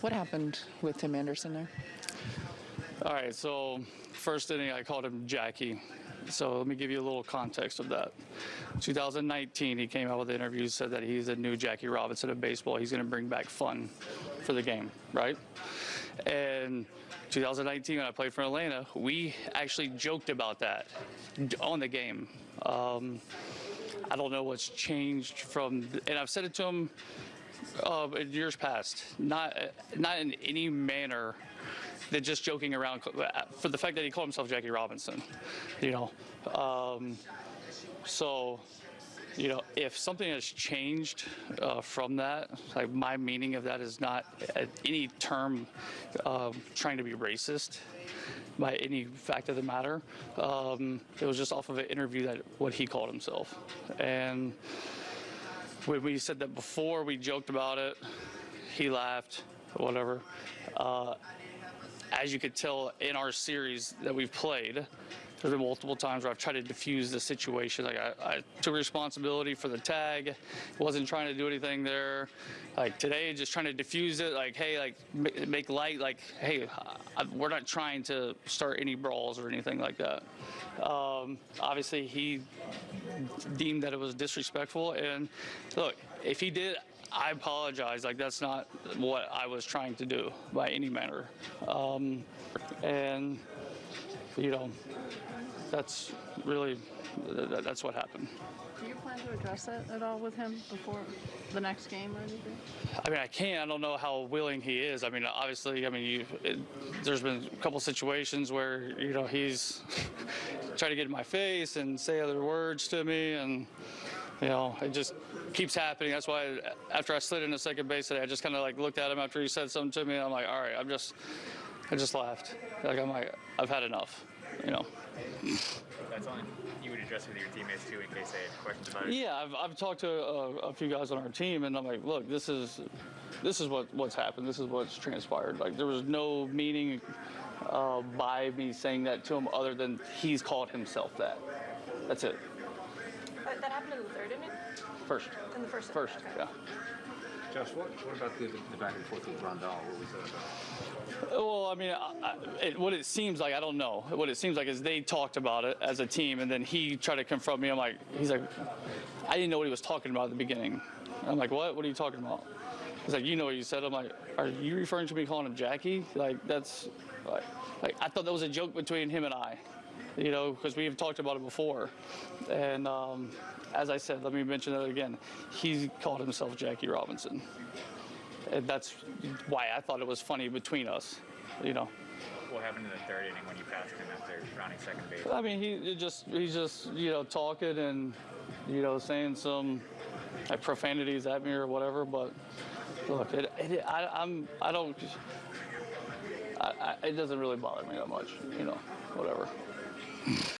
What happened with Tim Anderson there? All right, so first inning I called him Jackie. So let me give you a little context of that. 2019, he came out with interviews, said that he's a new Jackie Robinson of baseball. He's going to bring back fun for the game, right? And 2019, when I played for Atlanta, we actually joked about that on the game. Um, I don't know what's changed from, and I've said it to him uh, years past, not not in any manner than just joking around for the fact that he called himself Jackie Robinson, you know. Um, so, you know, if something has changed uh, from that, like my meaning of that is not at any term uh, trying to be racist by any fact of the matter. Um, it was just off of an interview that what he called himself, and when we said that before, we joked about it. He laughed, whatever. Uh, as you could tell in our series that we've played, there's been multiple times where I've tried to diffuse the situation. Like I, I took responsibility for the tag, wasn't trying to do anything there. Like today, just trying to diffuse it. Like hey, like make light. Like hey, I, we're not trying to start any brawls or anything like that. Um, obviously, he deemed that it was disrespectful. And look, if he did, I apologize. Like that's not what I was trying to do by any manner. Um, and you know, that's really that's what happened. Do you plan to address that at all with him before the next game or anything? I mean, I can't. I don't know how willing he is. I mean, obviously, I mean, you, it, there's been a couple situations where you know he's tried to get in my face and say other words to me, and you know, it just keeps happening. That's why after I slid into second base today, I just kind of like looked at him after he said something to me, and I'm like, all right, I'm just, I just laughed. Like I'm like, I've had enough, you know. That's only you would address with your teammates too in case they have questions about it. Yeah, I've, I've talked to a, a few guys on our team, and I'm like, look, this is this is what what's happened. This is what's transpired. Like there was no meaning uh, by me saying that to him other than he's called himself that. That's it. That, that happened in the third inning? First. In the first? First, Okay. yeah. Josh, what, what about the, the back and forth with Rondell? What was that about? I mean, I- it, what it seems like, I don't know. What it seems like is they talked about it as a team, and then he tried to confront me. I'm like, he's like, I didn't know what he was talking about at the beginning. I'm like, what? What are you talking about? He's like, you know what you said. I'm like, are you referring to me calling him Jackie? Like, that's, like, like I thought that was a joke between him and I, you know, because we've talked about it before. And um, as I said, let me mention that again. He called himself Jackie Robinson. And that's why I thought it was funny between us, you know. What happened in the third inning when you passed him after rounding second base? I mean, he just he's just you know talking and you know saying some like profanities at me or whatever. But look, it, it I, I'm I don't I, I, it doesn't really bother me that much, you know, whatever.